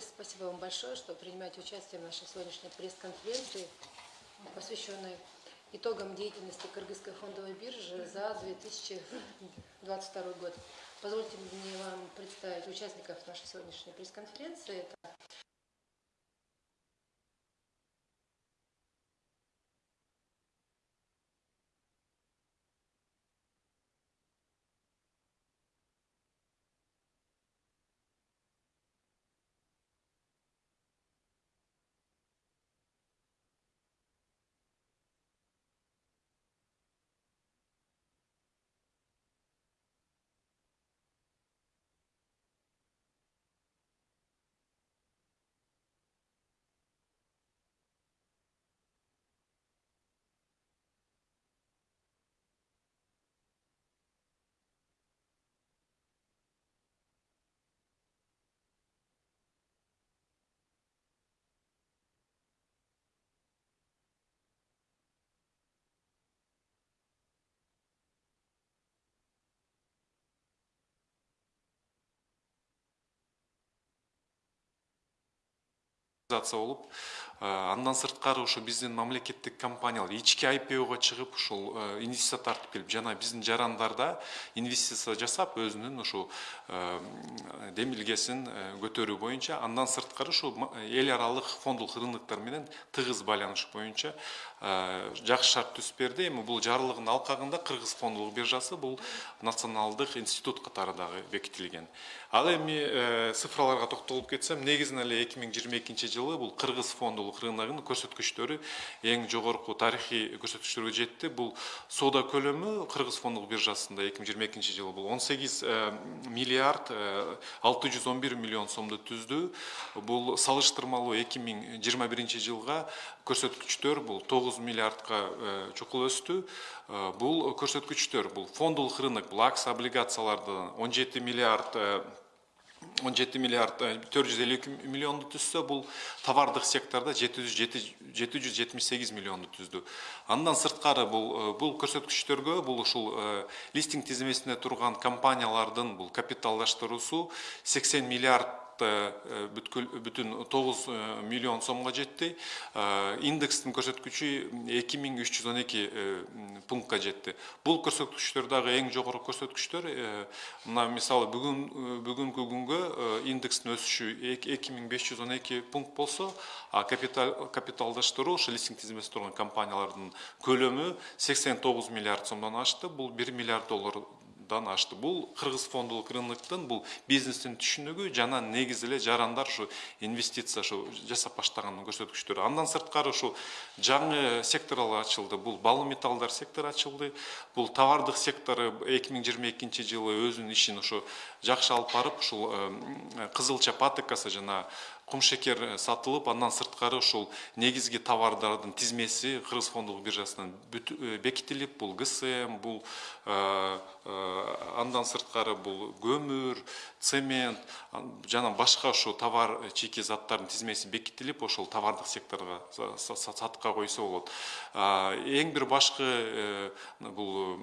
Спасибо вам большое, что принимаете участие в нашей сегодняшней пресс-конференции, посвященной итогам деятельности Кыргызской фондовой биржи за 2022 год. Позвольте мне вам представить участников нашей сегодняшней пресс-конференции. Это болуп андан сырткары ошо биздин мамлекеттик компаниялар ички IPOга чыгып ушул инвестиция тартып келип жана биздин жарандарда инвестиция жасап өзүнүн ушул демилгесин көтөрүү боюнча андан сырткары ушул эл аралык фондулук рыноктор менен тыгыз байланыш боюнча жакшы шарт түзүп берди эми бул жарлыгынын алкагында кыргыз фондулук биржасы бул националдык институт катары дагы бекитилген. Ал эми цифраларга токтолуп кетсем негизинен эле эки миң жыйырма экинчи жылы бул кыргыз фондулук рыногунун көрсөткүчтөрү эң жогорку тарыхый көрсөткүчтөргө жетти. Бул соода көлөмү кыргыз фондулук биржасында эки миң жыйырма экинчи жылы бул он сегиз миллиард алты жүз он бир миллион сомду түздү. Бул салыштырмалуу эки миң жыйырма биринчи жылга көрсөткүчтөр бул тогуз миллиардка чукул өстү. Бул көрсөткүчтөр. Бул фондулук рынок бул акция облигацияларды он жети миллиард он жети миллиард төрт жүз элүү эки миллионду түзсө бул товардык жетимиш сегиз миллионду түздү андан сырткары бул бул көрсөткүчтөргө бул ушул листинг тизмесинде турган компаниялардын бул капиталдаштыруусу сексен миллиард бүтүн тогуз миллион сомго жетти индекстин көрсөткүчү эки миң үч жүз он эки пунктка жетти бул көрсөткүчтөр дагы эң жогорку көрсөткүчтөр мисалы бүгүн бүгүнкү күнгө индекстин өсүшү эки миң беш жүз он эки пункт болсо а капиталдаштыруу ошо листинг тизмесинде турган компаниялардын көлөмү миллиард сомдон ашты. Бул бир миллиард доллар дан ашты. Бул кыргыз фондулук рыноктун бул бизнестин түшүнүгү жана негизи жарандар ушу инвестиция ушу жасап баштаганын көрсөткүчтөрү андан сырткары ушу жаңы секторлор ачылды. Бул балым металлдар сектору ачылды. Бул товардык сектору эки миң жылы өзүнүн ишин ушу жакшы алып барып ушул кызылча патокасы жана кумшекер сатылып андан сырткары ушул негизги товардардын тизмеси кыргыз фондулук биржасынан бекитилип бул гсм бул андан сырткары бул көмүр цемент жана башка ошо товар чийки заттардын тизмеси бекитилип ошол товардык секторго сатыкка койсо болот эң бир башкы бул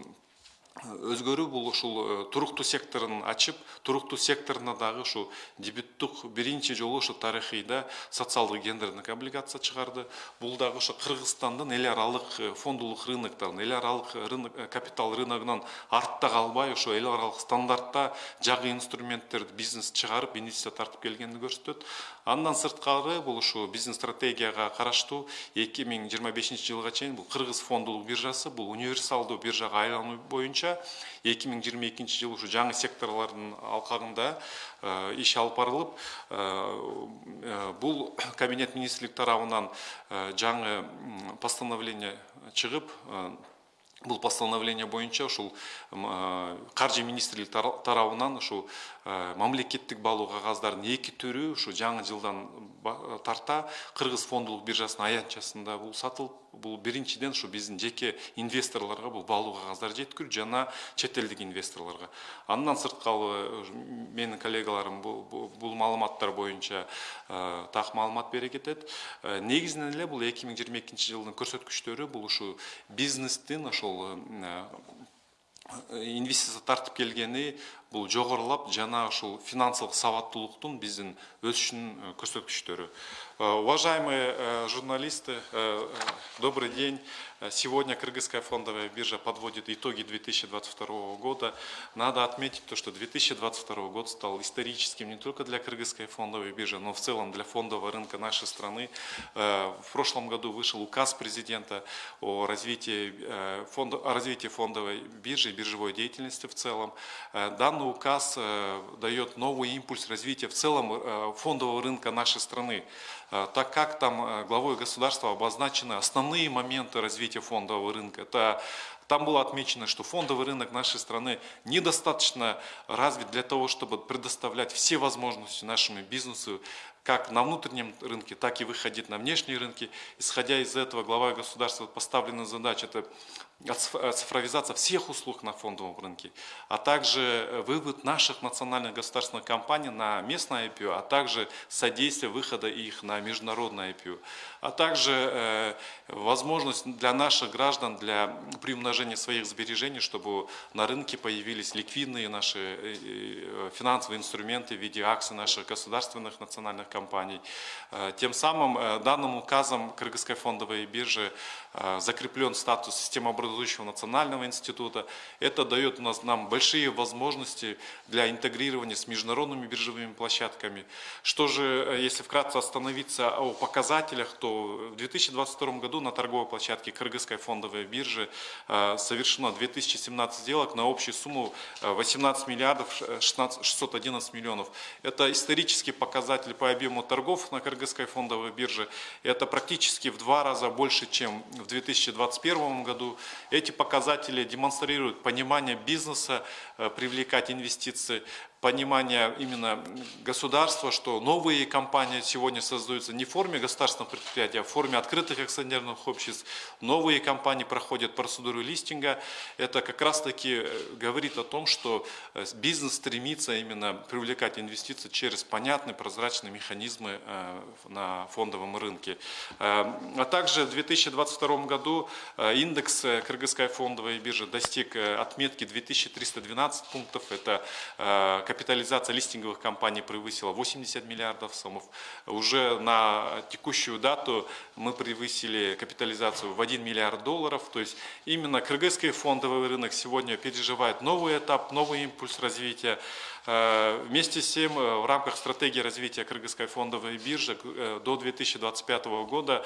өзгөрүү бул ушул туруктуу секторун ачып туруктуу секторуна дагы ушул дебюттук биринчи жолу ушу тарыхыйда социалдык гендердик облигация чыгарды. Бул дагы ошо кыргызстандын эл аралык фондулук рынокторун эл аралык рынок капитал рыногунан артта калбай ошо эл аралык стандартта жагы инструменттерди бизнес чыгарып инвестиция тартып келгенин көрсөтөт. Андан сырткары бул ушу биздин стратегияга караштуу эки миң жыйырма бешинчи жылга чейин бул кыргыз фондулук биржасы бул универсалдуу биржага айлануу боюнча бойынша 2022 жылы уже жаңы секторлардың алқағында еш э, иш алып барылып э, э, бұл кабинет министрлік тарауынан жаңы постановление шығып бұл постановление бойынша ұшыл каржы министрлик тарауынан ұшыл мамлекеттік балуға ғаздарын екі түрі ұшыл жаңы жылдан тарта кыргыз фондулук биржасынын аянтчасында бул сатылып бул биринчиден ушу биздин жеке инвесторлорго бул баалуу кагаздарды жеткирүү жана чет элдик инвесторлорго. Андан сырткары менин коллегаларым бул маалыматтар боюнча так маалымат бере кетет. Негизинен эле бул эки миң жыйырма экинчи жылдын көрсөткүчтөрү бул ушу бизнестин ошол инвестиция тартып келгени бул жогорулап жана ушул финансылык сабаттуулуктун биздин өсүшүнүн көрсөткүчтөрү уважаемые журналисты добрый день Сегодня Кыргызская фондовая биржа подводит итоги 2022 года. Надо отметить то, что 2022 год стал историческим не только для Кыргызской фондовой биржи, но в целом для фондового рынка нашей страны. В прошлом году вышел указ президента о развитии, фонда, о развитии фондовой биржи и биржевой деятельности в целом. Данный указ дает новый импульс развития в целом фондового рынка нашей страны. Э, так как там э, главой государства обозначены основные моменты развития фондового рынка. Это там было отмечено, что фондовый рынок нашей страны недостаточно развит для того, чтобы предоставлять все возможности нашему бизнесу, как на внутреннем рынке, так и выходить на внешние рынки. Исходя из этого, глава государства поставлена задача – это цифровизация всех услуг на фондовом рынке, а также э, вывод наших национальных государственных компаний на местное IPO, а также содействие выхода их на международное IPO, а также э, возможность для наших граждан для приумножения своих сбережений, чтобы на рынке появились ликвидные наши э, финансовые инструменты в виде акций наших государственных национальных компаний. Тем самым данным указом Кыргызской фондовой биржи закреплен статус системообразующей образующего национального института. Это дает у нас, нам большие возможности для интегрирования с международными биржевыми площадками. Что же, э, если вкратце остановиться о показателях, то в 2022 году на торговой площадке Кыргызской фондовой биржи э, совершено 2017 сделок на общую сумму 18 э, миллиардов 16, 611 миллионов. Это исторический показатель по объему торгов на Кыргызской фондовой бирже. Это практически в два раза больше, чем в 2021 году. Эти показатели демонстрируют понимание бизнеса, э, привлекать инвестиции, понимание именно государства, что новые компании сегодня создаются не в форме государственного предприятия, а в форме открытых акционерных обществ. Новые компании проходят процедуру листинга. Это как раз таки э, говорит о том, что э, бизнес стремится именно привлекать инвестиции через понятные прозрачные механизмы э, на фондовом рынке. А также в 2022 году индекс Кыргызской фондовой биржи достиг отметки 2312 пунктов. Это капитализация листинговых компаний превысила 80 миллиардов сомов. Уже на текущую дату мы превысили капитализацию в 1 миллиард долларов. То есть именно кыргызский фондовый рынок сегодня переживает новый этап, новый импульс развития. Э, вместе с тем, э, в рамках стратегии развития Кыргызской фондовой биржи э, до 2025 года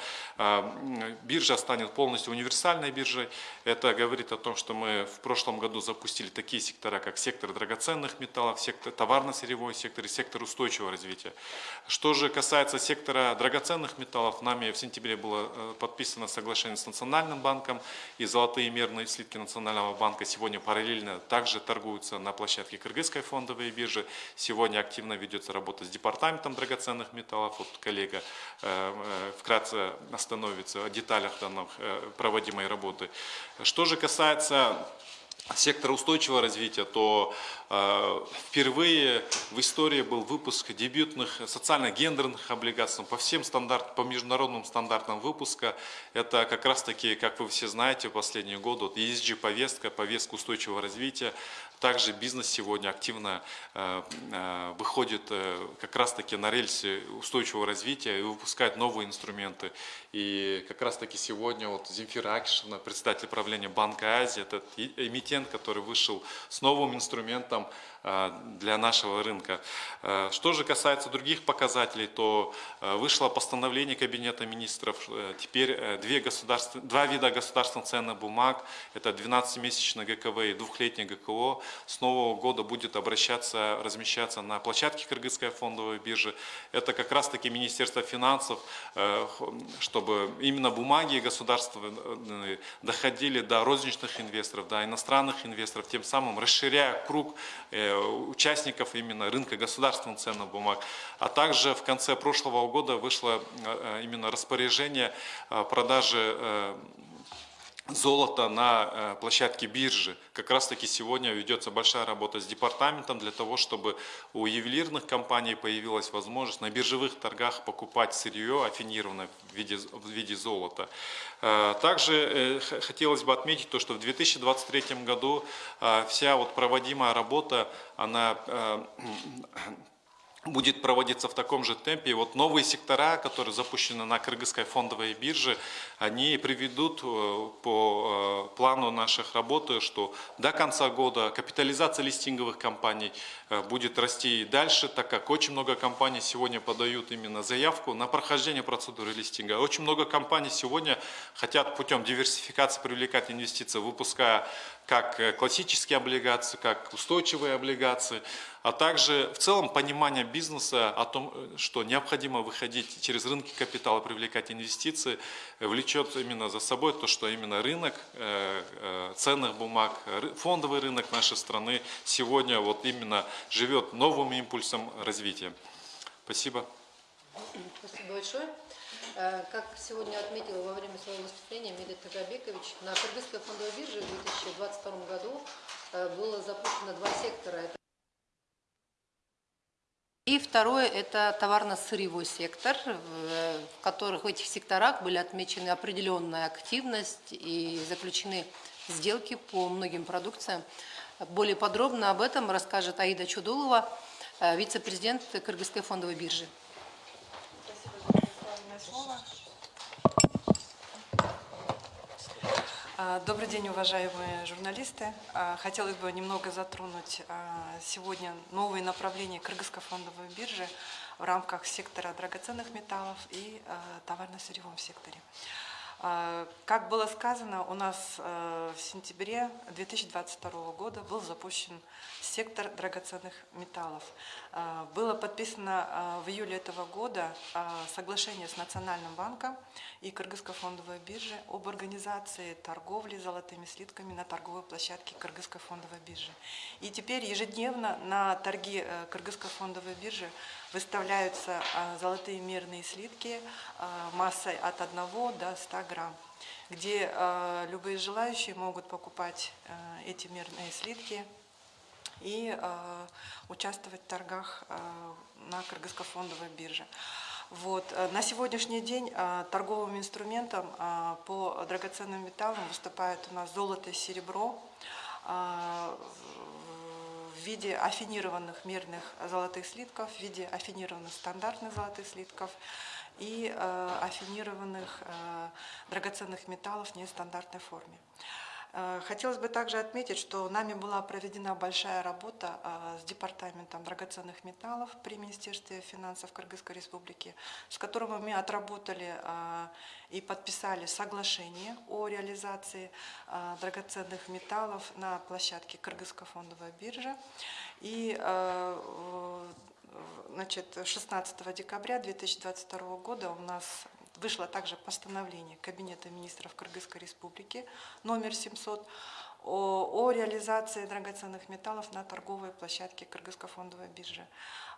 биржа станет полностью универсальной биржей. Это говорит о том, что мы в прошлом году запустили такие сектора, как сектор драгоценных металлов, сектор товарно-сырьевой сектор и сектор устойчивого развития. Что же касается сектора драгоценных металлов, нами в сентябре было подписано соглашение с Национальным банком и золотые мерные слитки Национального банка сегодня параллельно также торгуются на площадке Кыргызской фондовой фондовой биржи. Сегодня активно ведется работа с департаментом драгоценных металлов. Вот коллега э, э, вкратце остановится о деталях данных э, проводимой работы. Что же касается сектора устойчивого развития, то э, впервые в истории был выпуск дебютных социально-гендерных облигаций по всем стандартам, по международным стандартам выпуска. Это как раз таки, как вы все знаете, в последние годы вот ESG-повестка, повестка устойчивого развития. Также бизнес сегодня активно э, э, выходит э, как раз таки на рельсы устойчивого развития и выпускает новые инструменты. И как раз таки сегодня вот Земфира Акишевна, председатель правления Банка Азии, этот эмитент, который вышел с новым инструментом для нашего рынка. Э, что же касается других показателей, то э, вышло постановление Кабинета министров. Теперь две государств... два вида государственных ценных бумаг, это 12-месячный ГКВ и двухлетний ГКО, с нового года будет обращаться, размещаться на площадке Кыргызской фондовой биржи. Это как раз таки Министерство финансов, чтобы именно бумаги государственные доходили до розничных инвесторов, до иностранных инвесторов, тем самым расширяя круг участников именно рынка государственных ценных бумаг. А также в конце прошлого года вышло э, именно распоряжение продажи э, золото на э, площадке биржи. Как раз таки сегодня ведется большая работа с департаментом для того, чтобы у ювелирных компаний появилась возможность на биржевых торгах покупать сырье афинированное в виде, в виде золота. Э, Также э, хотелось бы отметить то, что в 2023 году вся вот проводимая работа, она будет проводиться в таком же темпе. И вот новые сектора, которые запущены на Кыргызской фондовой бирже, они приведут э, по э, плану наших работы, что до конца года капитализация листинговых компаний э, будет расти и дальше, так как очень много компаний сегодня подают именно заявку на прохождение процедуры листинга. Очень много компаний сегодня хотят путем диверсификации привлекать инвестиции, выпуская как классические облигации, как устойчивые облигации, а также в целом понимание бизнеса о том, э, что необходимо выходить через рынки капитала, привлекать инвестиции, э, влечет именно за собой то, что именно рынок э, ценных бумаг, фондовый рынок нашей страны сегодня вот именно живет новым импульсом развития. Спасибо. Спасибо большое. Как сегодня отметил во время своего выступления Медет Тагабекович, на Кыргызской фондовой бирже в 2022 году было запущено два сектора. И второе – это товарно-сырьевой сектор, в которых в этих секторах были отмечены определенная активность и заключены сделки по многим продукциям. Более подробно об этом расскажет Аида Чудулова, э, вице-президент Кыргызской фондовой биржи. Спасибо за. Добрый день, уважаемые журналисты. А, Хотелось бы немного затронуть а, сегодня новые направления Кыргызской фондовой биржи в рамках сектора драгоценных металлов и а, товарно-сырьевом секторе. А, Как было сказано, у нас э, в сентябре 2022 года был запущен сектор драгоценных металлов. А, Было подписано а, в июле этого года соглашение с Национальным банком и Кыргызской фондовой биржи об организации торговли золотыми слитками на торговой площадке Кыргызской фондовой биржи. И теперь ежедневно на торги э, Кыргызской фондовой биржи выставляются а, золотые мерные слитки а, массой от 1 до 100 грамм где а, любые желающие могут покупать эти мерные слитки и участвовать в торгах на Кыргызско-фондовой бирже. Вот. э, На сегодняшний день торговым инструментом по драгоценным металлам выступает у нас золото и серебро в виде афинированных мерных золотых слитков, в виде афинированных стандартных золотых слитков и э, афинированных э, драгоценных металлов в нестандартной форме. Э, Хотелось бы также отметить, что нами была проведена большая работа э, с Департаментом драгоценных металлов при Министерстве финансов Кыргызской Республики, с которым мы отработали э, и подписали соглашение о реализации драгоценных металлов на площадке Кыргызской фондовой биржи. И Значит, 16 декабря 2022 года у нас вышло также постановление Кабинета министров Кыргызской Республики номер 700 о, о реализации драгоценных металлов на торговой площадке Кыргызской фондовой биржи.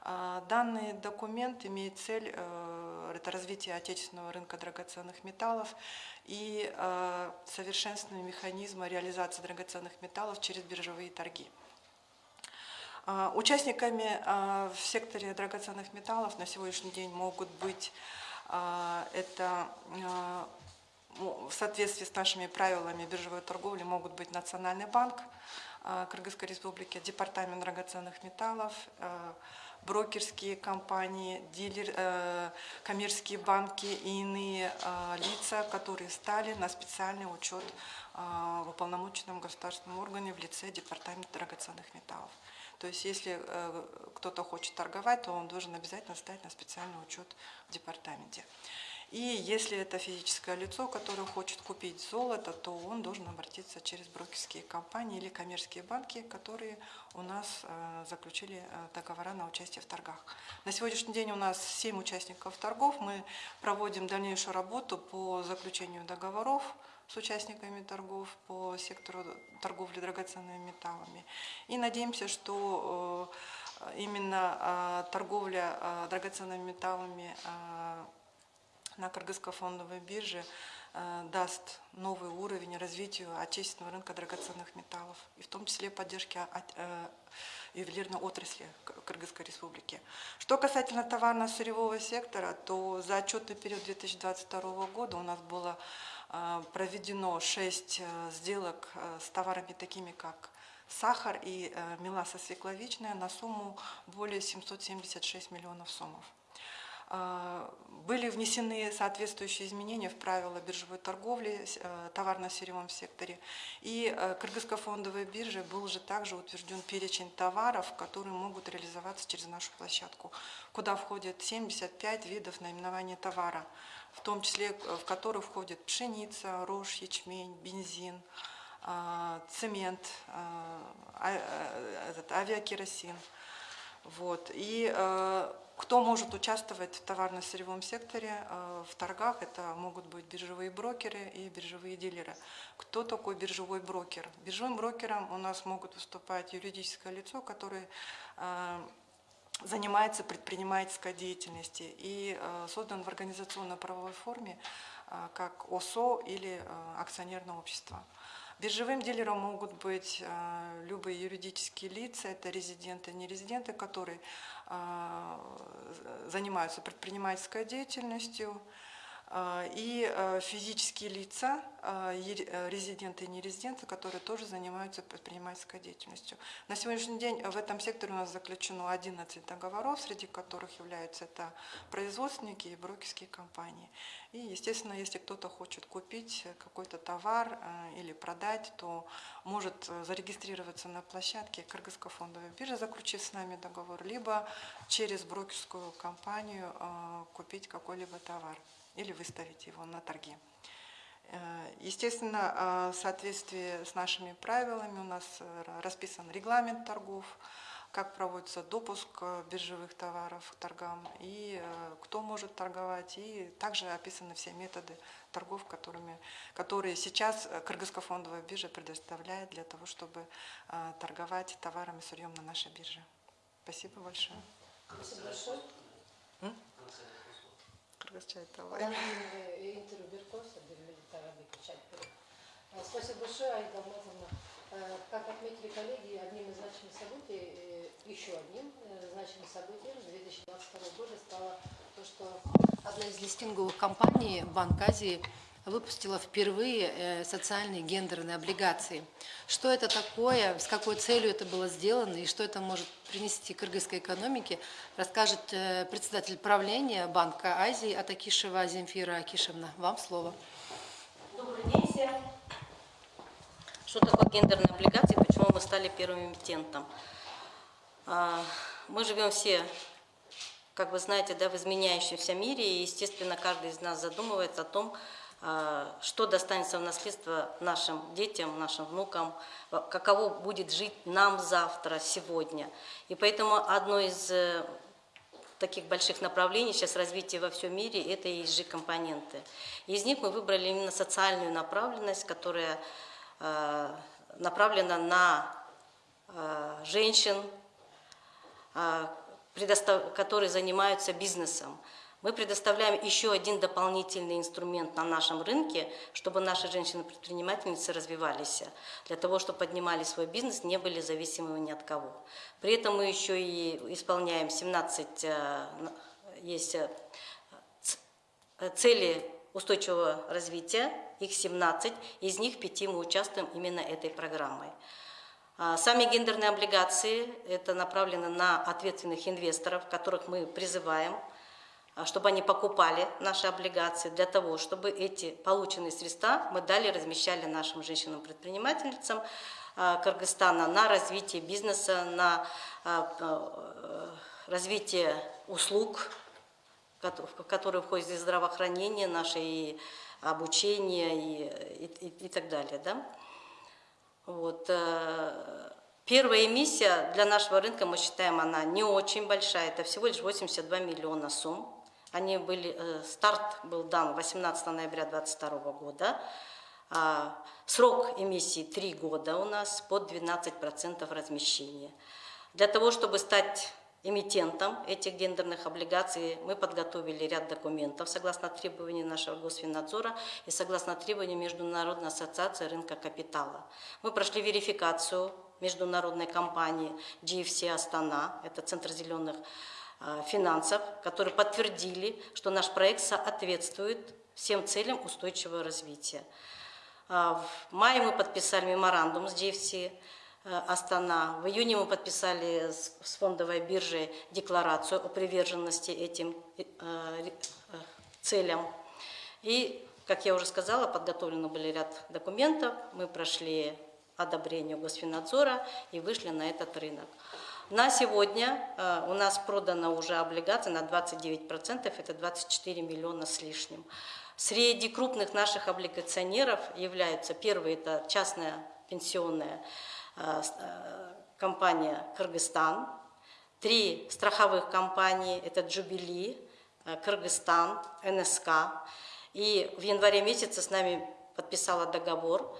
А, Данный документ имеет цель э, это развитие отечественного рынка драгоценных металлов и э, совершенствование механизма реализации драгоценных металлов через биржевые торги. А, Участниками а, в секторе драгоценных металлов на сегодняшний день могут быть это а, в соответствии с нашими правилами биржевой торговли могут быть Национальный банк а, Кыргызской Республики, Департамент драгоценных металлов, а, брокерские компании, дилер, э, коммерческие банки и иные а, лица, которые стали на специальный учет а, в уполномоченном государственном органе в лице Департамента драгоценных металлов. То есть если э, кто-то хочет торговать, то он должен обязательно стать на специальный учет в департаменте. И если это физическое лицо, которое хочет купить золото, то он должен обратиться через брокерские компании или коммерческие банки, которые у нас э, заключили э, договора на участие в торгах. На сегодняшний день у нас 7 участников торгов. Мы проводим дальнейшую работу по заключению договоров с участниками торгов по сектору торговли драгоценными металлами. И надеемся, что э, именно э, торговля э, драгоценными металлами на Кыргызской фондовой бирже даст новый уровень развитию отечественного рынка драгоценных металлов, и в том числе поддержки ювелирной отрасли Кыргызской республики. Что касательно товарно-сырьевого сектора, то за отчетный период 2022 года у нас было проведено 6 сделок э, с товарами такими, как сахар и э, меласа свекловичная на сумму более 776 миллионов сомов. Э, Были внесены соответствующие изменения в правила биржевой торговли э, товарно-сырьевом секторе. И э, Кыргызско-фондовой бирже был же также утвержден перечень товаров, которые могут реализоваться через нашу площадку, куда входят 75 видов наименования товара, в том числе э, в которые входят пшеница, рожь, ячмень, бензин, э, цемент, э, а- э, авиакеросин. Вот. И э, кто может участвовать в товарно-сырьевом секторе в торгах, это могут быть биржевые брокеры и биржевые дилеры. Кто такой биржевой брокер? Биржевым брокером у нас могут выступать юридическое лицо, которое занимается предпринимательской деятельностью и э, создан в организационно-правовой форме э, как ОСО или э, акционерное общество. Биржевым дилером могут быть любые юридические лица, это резиденты, нерезиденты, которые э, занимаются предпринимательской деятельностью, и э, физические лица, е- э, резиденты и нерезиденты, которые тоже занимаются предпринимательской деятельностью. На сегодняшний день в этом секторе у нас заключено 11 договоров, среди которых являются это производственники и брокерские компании. И, естественно, если кто-то хочет купить какой-то товар или продать, то может э, зарегистрироваться на площадке Кыргызской фондовой биржи, заключив с нами договор, либо через брокерскую компанию купить какой-либо товар или выставить его на торги. Э, Естественно, э, в соответствии с нашими правилами у нас э, расписан регламент торгов, как проводится допуск биржевых товаров к торгам и кто может торговать. И также описаны все методы торгов, которыми, которые сейчас Кыргызская фондовая биржа предоставляет для того, чтобы торговать товарами и сырьем на нашей бирже. Спасибо большое. Спасибо большое. Кийин интервью. Э, Спасибо большое, Аида Алмазовна. Э, Как отметили коллеги, одним из значимых событий, э, еще одним э, значимым событием 2022 года стало то, что одна из листинговых компаний, Банк Азии, выпустила впервые э, социальные гендерные облигации. Что это такое, с какой целью это было сделано и что это может принести кыргызской экономике, расскажет э, председатель правления Банка Азии Атакишева Земфира Акишевна. Вам слово. Добрый день всем. Что такое гендерные облигации, почему мы стали первым эмитентом? А, Мы живем все, как вы знаете, да, в изменяющемся мире, и, естественно, каждый из нас задумывается о том, что достанется в наследство нашим детям, нашим внукам, а, каково будет жить нам завтра, сегодня. И поэтому одно из э, таких больших направлений сейчас развития во всем мире – это ESG-компоненты. Из них мы выбрали именно социальную направленность, которая э, направлена на женщин, которые занимаются бизнесом. Мы предоставляем еще один дополнительный инструмент на нашем рынке, чтобы наши женщины-предпринимательницы развивались, для того, чтобы поднимали свой бизнес, не были зависимыми ни от кого. При этом мы еще и исполняем 17, э, есть э, э, цели устойчивого развития, их 17, из них 5 мы участвуем именно этой программой. А, Сами гендерные облигации – это направлено на ответственных инвесторов, которых мы призываем, чтобы они покупали наши облигации для того, чтобы эти полученные средства мы далее размещали нашим женщинам-предпринимательницам а, Кыргызстана на развитие бизнеса, на а, э, развитие услуг, в которые входит и здравоохранение наше, и обучение, и, и- и- и так далее. Да? Вот. э, Первая эмиссия для нашего рынка, мы считаем, она не очень большая, это всего лишь 82 миллиона сумм. Они были, э, старт был дан 18 ноября 2022 года. А, Срок эмиссии 3 года у нас под 12% размещения. Для того, чтобы стать эмитентом этих гендерных облигаций. Мы подготовили ряд документов согласно требованиям нашего Госфиннадзора и согласно требованиям Международной ассоциации рынка капитала. Мы прошли верификацию международной компании GFC Астана, это Центр зеленых финансов, которые подтвердили, что наш проект соответствует всем целям устойчивого развития. А, В мае мы подписали меморандум с GFC э, Астана. В июне мы подписали с фондовой биржей декларацию о приверженности этим э, э, целям. И, как я уже сказала, подготовлены были ряд документов. Мы прошли одобрение Госфиннадзора и вышли на этот рынок. На сегодня э, у нас продано уже облигаций на 29%, это 24 миллиона с лишним. Среди крупных наших облигационеров являются, первый это частная пенсионная э, э, компания «Кыргызстан», три страховых компании, это «Джубили», «Кыргызстан», «НСК». И в январе месяце с нами подписала договор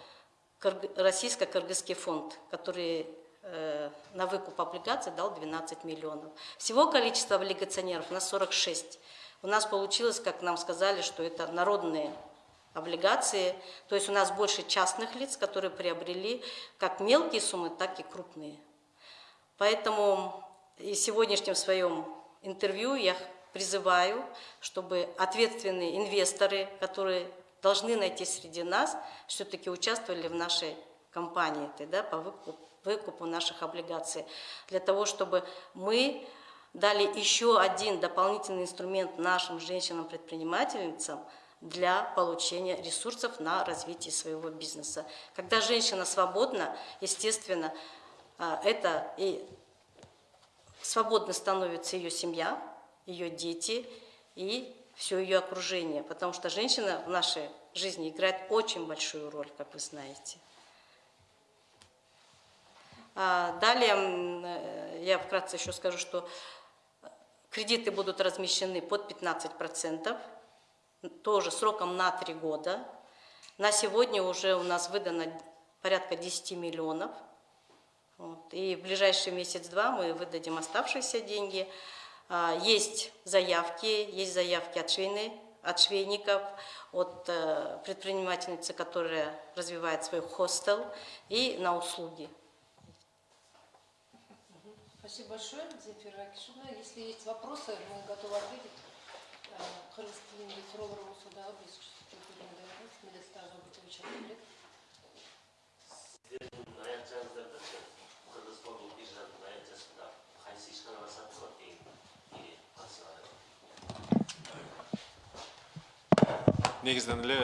Кырг- Российско-Кыргызский фонд, который на выкуп облигаций дал 12 миллионов. Всего количество облигационеров у нас 46. У нас получилось, как нам сказали, что это народные облигации, то есть у нас больше частных лиц, которые приобрели как мелкие суммы, так и крупные. Поэтому и сегодняшнем своем интервью я призываю, чтобы ответственные инвесторы, которые должны найти среди нас, все-таки участвовали в нашей компании да, по выкупу, выкупу наших облигаций, для того, чтобы мы дали еще один дополнительный инструмент нашим женщинам-предпринимательницам для получения ресурсов на развитие своего бизнеса. Когда женщина свободна, естественно, а, это и свободно становится ее семья, ее дети и все ее окружение, потому что женщина в нашей жизни играет очень большую роль, как вы знаете. А, Далее э, я вкратце еще скажу, что кредиты будут размещены под 15%, тоже сроком на 3 года. На сегодня уже у нас выдано порядка 10 миллионов. Вот. И в ближайший месяц-два мы выдадим оставшиеся деньги. А, Есть заявки, есть заявки от, швейны, от швейников, от э, предпринимательницы, которая развивает свой хостел, и на услуги. Спасибо большое, Земфира Акишевна. Если есть вопросы, мы готовы ответить. Э, Қырғыз тілінде сұраулар болса дағы біз жүктеуге даярбыз медеста Жабытович Андрей. сіздердің айтқаныңыздарда қырғыз фондық биржаның айтасында қайсы ишканалар сатылады негизинен эле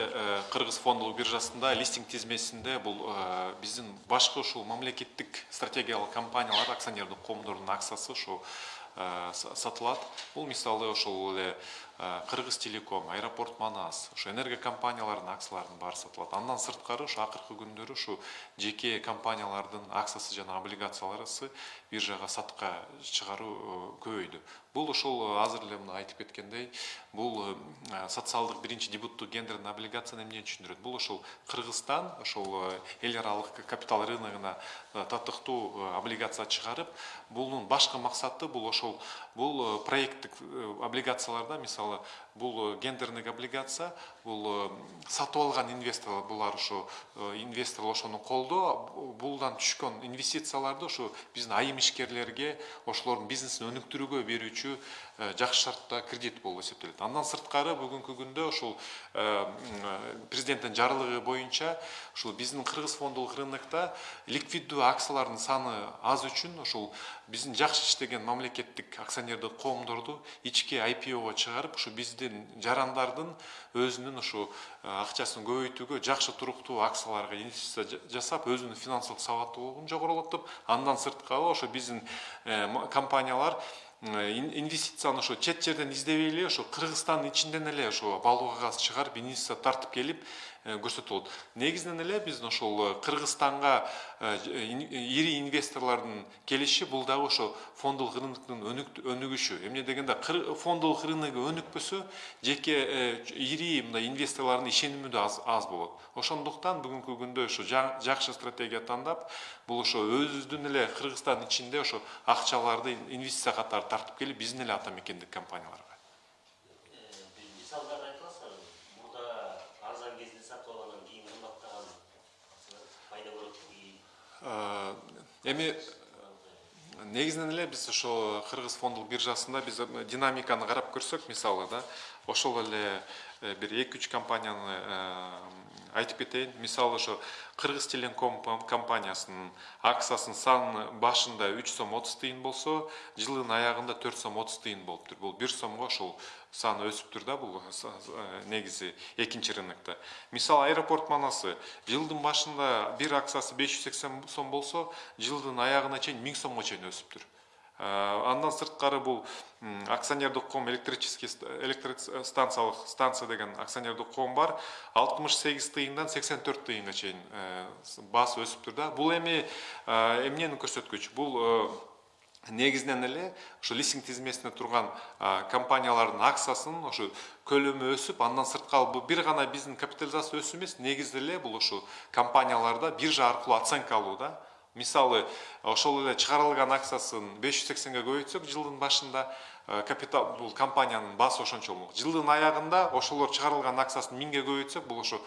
кыргыз фондулук биржасында листинг тизмесинде бул биздин башкы ушул мамлекеттик стратегиялык компаниялар акционердик коомдордун акциясы ушу сатылат бул мисалы ошол эле э, кыргыз телеком аэропорт манас ошо энерго компаниялардын акцияларынын баары сатылат андан сырткары ушу акыркы күндөрү ушу жеке компаниялардын акциясы жана облигацияларысы биржага сатыкка чыгаруу көбөйдү. Бул ошол азыр эле мына айтып кеткендей бул социалдык биринчи дебюттук гендерный облигацияны эмне түшүндүрөт бул ошол кыргызстан ошол эл аралык капитал рыногуна татыктуу облигация чыгарып бунун башкы максаты бул ошол бул проекттик облигацияларда мисалы стало бул э, гендерный облигация бул э, сатып алган инвесторлор булар ушу э, инвесторлор ошону колдоо булдан түшкөн инвестицияларды ушу биздин айым ишкерлерге ошолордун бизнесин өнүктүрүүгө берүүчү жакшы кредит болуп эсептелет. Андан сырткары бүгүнкү күндө ушул президенттин жарлыгы боюнча ушул биздин кыргыз фондулук рынокто ликвиддүү акциялардын саны аз үчүн ушул биздин жакшы иштеген мамлекеттик акционердик коомдорду ички IPO-го чыгарып ушу биздин жарандардын өзүнүн ушу э, акчасын көбөйтүүгө жакшы туруктуу акцияларга инвестиция жа- жасап өзүнүн финансылык сабаттуулугун жогорулатып андан сырткары ошо биздин э, компаниялар э, ин- инвестицияны ошо чет жерден издебей эле ошо кыргызстандын ичинен эле ошо балуга газ чыгарып инвестиция тартып келип көрсөтүп болот негизинен эле биз ошол кыргызстанга ири инвесторлордун келиши бул дагы ошо фондулук рыноктун өнүгүшү эмне дегенде фондулук рыногу өнүкпөсө жеке ири мындай инвесторлордун ишеними да аз, болот ошондуктан бүгүнкү күндө ошо жа- жакшы стратегия тандап бул ошо өзүбүздүн эле кыргызстан ичинде ошо акчаларды ин- инвестиция катары тартып келип биздин эле ата мекендик компанияларга эми негизинен эле биз ошо кыргыз фондулук биржасында биз динамиканы карап көрсөк мисалы да ошол эле э, бир эки үч компанияны э, айтып кетейин мисалы ошо кыргыз телеком компаниясынын акциясынын саны башында үч сом отуз тыйын болсо жылдын аягында төрт сом отуз тыйын болуптур бул бир сомго ошол саны өсүптүр да бул с- э, негизи экинчи рынокто мисалы аэропорт манасы жылдын башында бир акциясы беш жүз сексен сом болсо жылдын аягына чейин миң сомго чейин өсүптүр Э, андан сырткары бул акционердик коом электрический ст- электростанциялык станция деген акционердик коом бар. Алтымыш сегиз тыйындан сексен төрт тыйынга чейин э, баасы өсүптүр да. Бул эми э, эмнени көрсөткүч бул э, негизинен эле ошо листинг тизмесинде турган компаниялардын акциясынын ошо көлөмү өсүп андан сырткары бул бир гана биздин капитализация өсүү эмес негизи эле бул компанияларда биржа аркылуу оценка алуу да мисалы ошол эле чыгарылган акциясын беш жүз көбөйтсөк жылдын башында э, капитал бул компаниянын баасы ошончо болмок. Жылдын аягында ошолор чыгарылган акциясын миңге көбөйтсөк бул ошо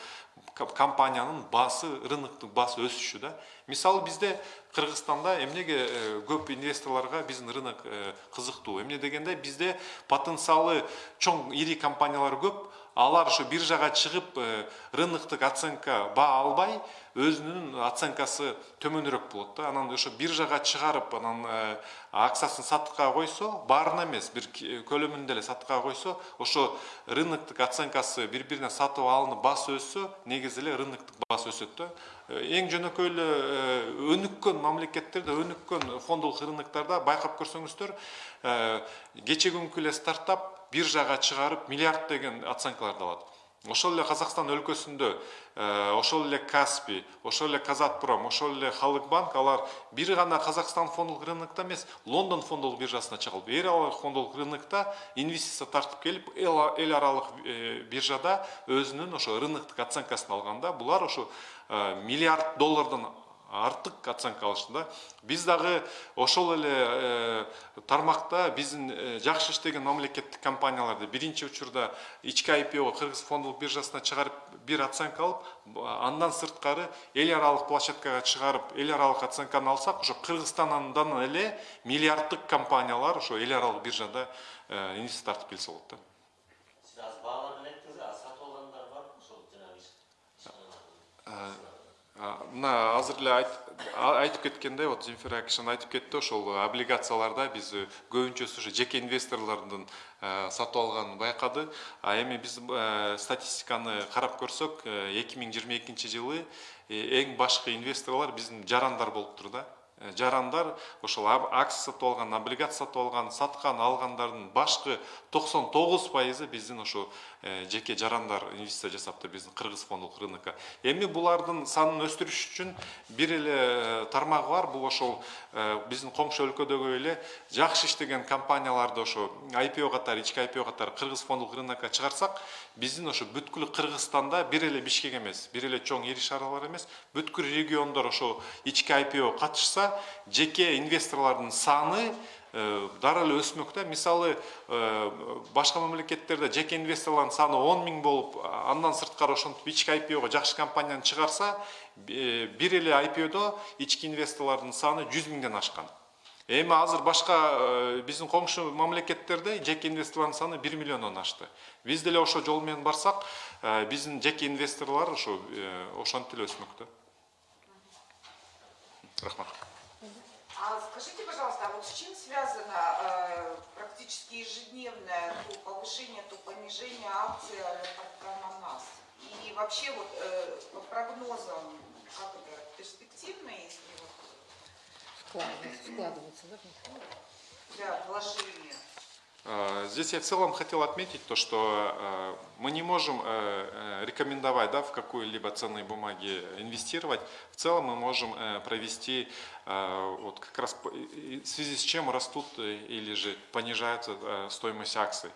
ко- компаниянын баасы рыноктук баасы өсүшү да. Мисалы бизде кыргызстанда эмнеге э, көп инвесторлорго биздин рынок э, кызыктуу? Эмне дегенде бизде потенциалы чоң ири компаниялар көп алар ошо биржага чыгып э, рыноктук оценка баа албай өзүнүн оценкасы төмөнүрөөк болот да. Анан ошо биржага чыгарып анан э, акциясын сатыкка койсо баарын эмес бир ки- көлөмүндө эле сатыкка койсо ошо рыноктук оценкасы бири бирине сатып алынып баасы өссө негизи эле рыноктук баасы өсөт да. Э, эң жөнөкөй эле э, өнүккөн мамлекеттерде өнүккөн фондулук рыноктарда байкап көрсөңүздөр э, кече күнкү эле стартап биржага чыгарып миллиард деген оценкаларды алат. Ошол эле казакстан өлкөсүндө э, ошол эле каспий ошол эле казатпром ошол эле халык банк алар бир гана казакстан фондулук рынокто эмес лондон фондулук биржасына чыгып эл аралык фондулук рынокто инвестиция тартып келип эл аралык э, биржада өзүнүн ошо рыноктук оценкасын алганда булар ошо э, миллиард доллардан артык оценка алышты да биз дагы ошол эле э, тармакта биздин э, жакшы иштеген мамлекеттик компанияларды биринчи учурда ички IPO кыргыз фондулук биржасына чыгарып бир оценка алып андан сырткары эл аралык площадкага чыгарып эл аралык оценканы алсак ошо кыргызстандан эле миллиарддык компаниялар ошо эл аралык биржада э, инвестиция тартып келсе болот да сиз бааларын айттыңыз а сатып алгандар барбы ошол жанагы мына азыр айтып кеткендей вот земфира акишан айтып кетти ошол облигацияларда биз э, көбүнчөсү ошо жеке инвесторлордун э, сатып алганын байкады. А эми биз э, статистиканы карап көрсөк эки миң жыйырма экинчи жылы эң башкы инвесторлор биздин жарандар болуптур да. Жарандар ошол акция сатып алган облигация сатып алган саткан алгандардын башкы токсон тогуз пайызы биздин ошо жеке жарандар инвестиция жасаптыр биздин кыргыз фондулук рынокко эми булардын санын өстүрүш үчүн бир эле э, тармагы бар. Бул ошол э, биздин коңшу өлкөдөгү эле жакшы иштеген компанияларды ошо IPO катары ички IPO катары кыргыз фондулук рынокко чыгарсак биздин ошо бүткүл кыргызстанда бир эле бишкек эмес бир эле чоң ири шаарлар эмес бүткүл региондор ошо ички IPO катышса жеке инвесторлордун саны э, дары эле өсмөк да мисалы э, башка мамлекеттерде жеке инвесторлордун саны он миң болуп андан сырткары ошентип ички IPOго жакшы компанияны чыгарса э, бир эле IPOдо ички инвесторлордун саны жүз миңден ашкан. Эми азыр башка биздин коңшу мамлекеттерде жеке инвесторлордун саны бир миллиондон ашты. Биз деле ошол жол менен барсак биздин жеке инвесторлор ошо ошентип эле өсмөк да рахмат. А скажите, пожалуйста, а вот с чем связано э, практически ежедневное то повышение, то понижение акций аэропорта Манас? И вообще вот э, по прогнозам, как это, перспективно, если вот, Вкладывается, вкладывается, да? для вложения? Э, Здесь я в целом хотел отметить то, что э, мы не можем э, рекомендовать да, в какую-либо ценные бумаги инвестировать. В целом мы можем провести вот как раз в связи с чем растут или же понижается э, стоимость акций.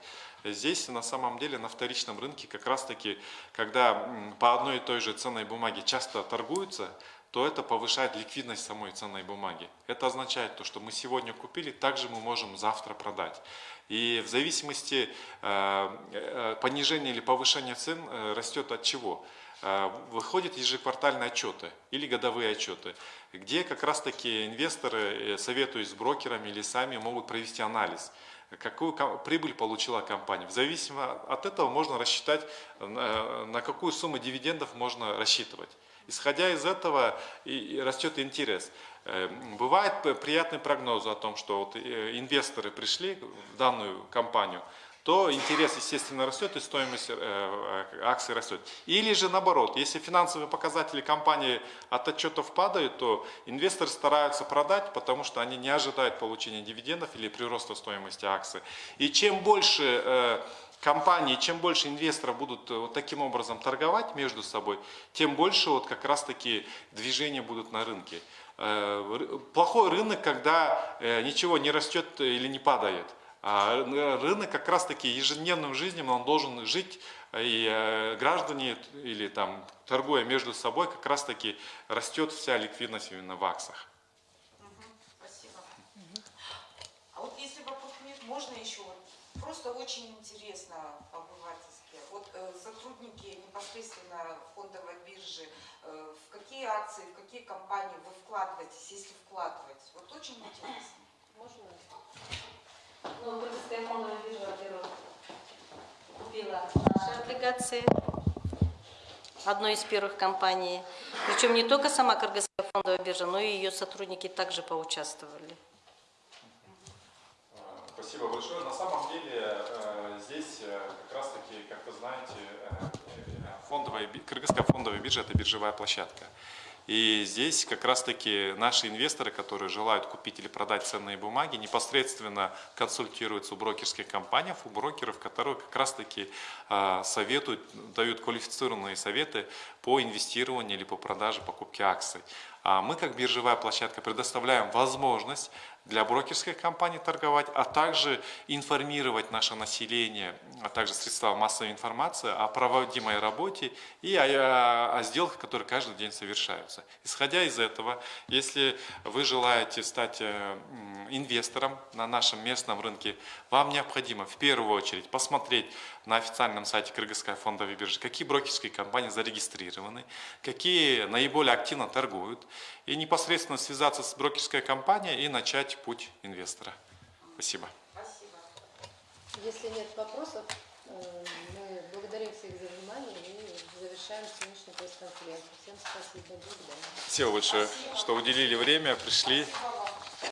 Здесь на самом деле на вторичном рынке как раз таки, когда по одной и той же ценной бумаге часто торгуются, то это повышает ликвидность самой ценной бумаги. Это означает то, что мы сегодня купили, также мы можем завтра продать. И в зависимости э, э, понижения или повышения цен э, растет от чего? Э, Выходят ежеквартальные отчеты или годовые отчеты, где как раз таки инвесторы, э, советуясь с брокерами или сами, могут провести анализ какую прибыль получила компания. В зависимости от этого можно рассчитать, э, на какую сумму дивидендов можно рассчитывать. Исходя из этого и растет интерес. Э, Бывает приятный прогноз о том, что вот э, инвесторы пришли в данную компанию, то интерес, естественно, растет и стоимость э, э, акций растет. Или же наоборот, если финансовые показатели компании от отчетов падают, то инвесторы стараются продать, потому что они не ожидают получения дивидендов или прироста стоимости акций. И чем больше компании, чем больше инвесторов будут э, вот таким образом торговать между собой, тем больше вот как раз таки движения будут на рынке. Э, Плохой рынок, когда э, ничего не растет или не падает. А ры- рынок как раз таки ежедневным жизнью он должен жить, и граждане или там торгуя между собой, как раз таки растет вся ликвидность именно в акциях. Спасибо. А вот если вопросов нет, можно еще вот просто очень интересно по-обывательски. Вот э, сотрудники непосредственно фондовой биржи, э, в какие акции, в какие компании вы вкладываетесь, если вкладываетесь? Вот очень интересно. Можно? Ну, Кыргызская фондовая биржа, во-первых, купила наши облигации, одной из первых компаний. Причем не только сама Кыргызская фондовая биржа, но и ее сотрудники также поучаствовали. Спасибо большое. На самом деле э, здесь э, как раз таки, как вы знаете, э, э, фондовая, Кыргызская фондовая биржа – это биржевая площадка. И здесь как раз-таки наши инвесторы, которые желают купить или продать ценные бумаги, непосредственно консультируются у брокерских компаний, у брокеров, которые как раз-таки э, советуют, дают квалифицированные советы по инвестированию или по продаже, покупке акций. А мы, как биржевая площадка, предоставляем возможность для брокерских компаний торговать, а также информировать наше население, а также средства массовой информации о проводимой работе и о, о сделках, которые каждый день совершаются. Исходя из этого, если вы желаете стать э, инвестором на нашем местном рынке, вам необходимо в первую очередь посмотреть на официальном сайте Кыргызской фондовой биржи, какие брокерские компании зарегистрированы, какие наиболее активно торгуют, и непосредственно связаться с брокерской компанией и начать путь инвестора. Спасибо. Спасибо. Если нет вопросов, э, мы благодарим всех за внимание и завершаем сегодняшнюю пресс-конференцию. Всем спасибо. Благодарю. Спасибо большое, что уделили время, пришли. Спасибо.